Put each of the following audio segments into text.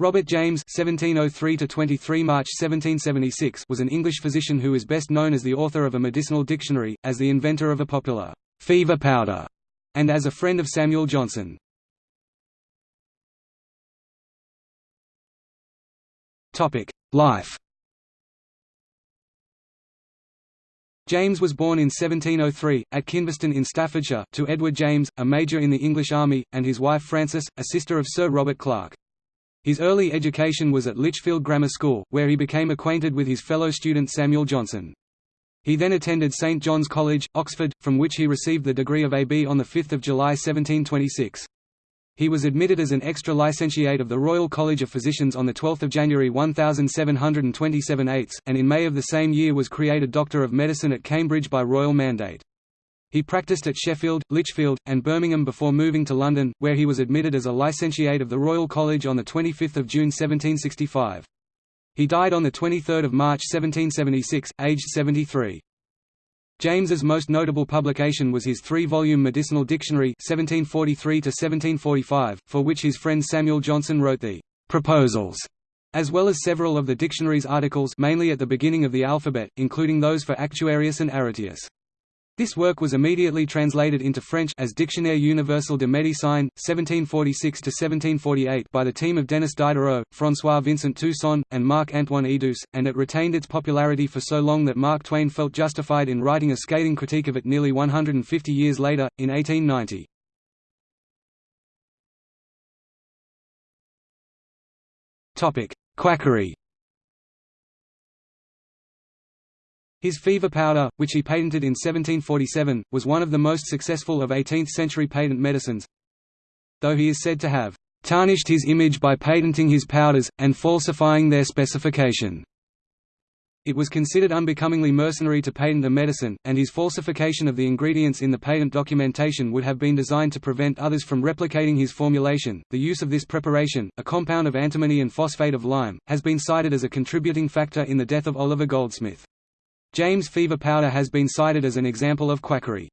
Robert James (1703–23 March 1776) was an English physician who is best known as the author of a medicinal dictionary, as the inventor of a popular fever powder, and as a friend of Samuel Johnson. Topic: Life. James was born in 1703, at Kinvaston in Staffordshire, to Edward James, a major in the English army, and his wife Frances, a sister of Sir Robert Clarke. His early education was at Lichfield Grammar School, where he became acquainted with his fellow student Samuel Johnson. He then attended St John's College, Oxford, from which he received the degree of AB on 5 July 1726. He was admitted as an extra licentiate of the Royal College of Physicians on 12 January 1727 8, and in May of the same year was created Doctor of Medicine at Cambridge by royal mandate. He practiced at Sheffield, Lichfield, and Birmingham before moving to London, where he was admitted as a licentiate of the Royal College on 25 June 1765. He died on 23 March 1776, aged 73. James's most notable publication was his three-volume medicinal dictionary 1743 for which his friend Samuel Johnson wrote the «proposals», as well as several of the dictionary's articles mainly at the beginning of the alphabet, including those for Actuarius and Aretaeus. This work was immediately translated into French as Dictionnaire universel de médecine, 1746–1748 by the team of Denis Diderot, François-Vincent Toussaint, and Marc-Antoine Eidous, and it retained its popularity for so long that Mark Twain felt justified in writing a scathing critique of it nearly 150 years later, in 1890. Quackery His fever powder, which he patented in 1747, was one of the most successful of 18th-century patent medicines, though he is said to have tarnished his image by patenting his powders, and falsifying their specification. It was considered unbecomingly mercenary to patent a medicine, and his falsification of the ingredients in the patent documentation would have been designed to prevent others from replicating his formulation. The use of this preparation, a compound of antimony and phosphate of lime, has been cited as a contributing factor in the death of Oliver Goldsmith. James fever powder has been cited as an example of quackery.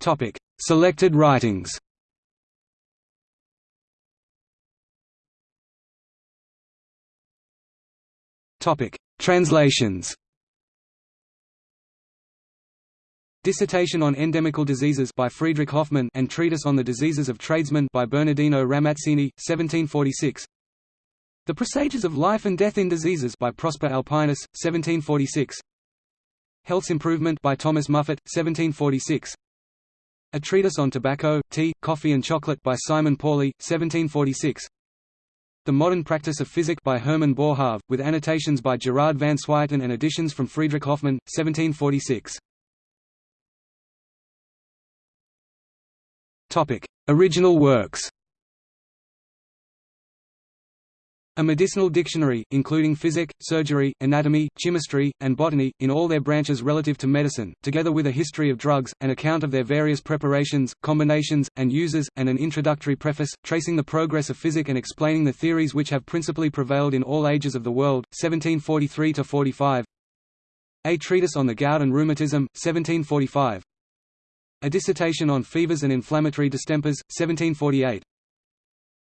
Topic: Selected writings. Topic: Translations. Dissertation on Endemical Diseases by Friedrich Hoffmann and Treatise on the Diseases of Tradesmen by Bernardino Ramazzini, 1746 the Presages of Life and Death in Diseases by Prosper Alpinus, 1746. Health's Improvement by Thomas Muffet, 1746. A Treatise on Tobacco, Tea, Coffee and Chocolate by Simon Pauly, 1746. The Modern Practice of Physic by Hermann Boerhaave, with annotations by Gerard van Swieten and additions from Friedrich Hoffmann, 1746. Original works A medicinal dictionary, including physic, surgery, anatomy, chemistry, and botany, in all their branches relative to medicine, together with a history of drugs, an account of their various preparations, combinations, and uses, and an introductory preface, tracing the progress of physic and explaining the theories which have principally prevailed in all ages of the world, 1743–45 A Treatise on the Gout and Rheumatism, 1745 A Dissertation on Fevers and Inflammatory Distempers, 1748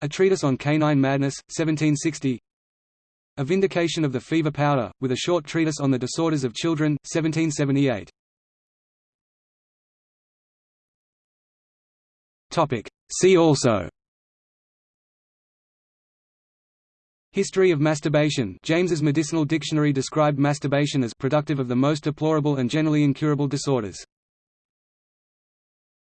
a Treatise on Canine Madness, 1760 A Vindication of the Fever Powder, with a short treatise on the disorders of children, 1778 See also. History of masturbation. James's medicinal dictionary described masturbation as productive of the most deplorable and generally incurable disorders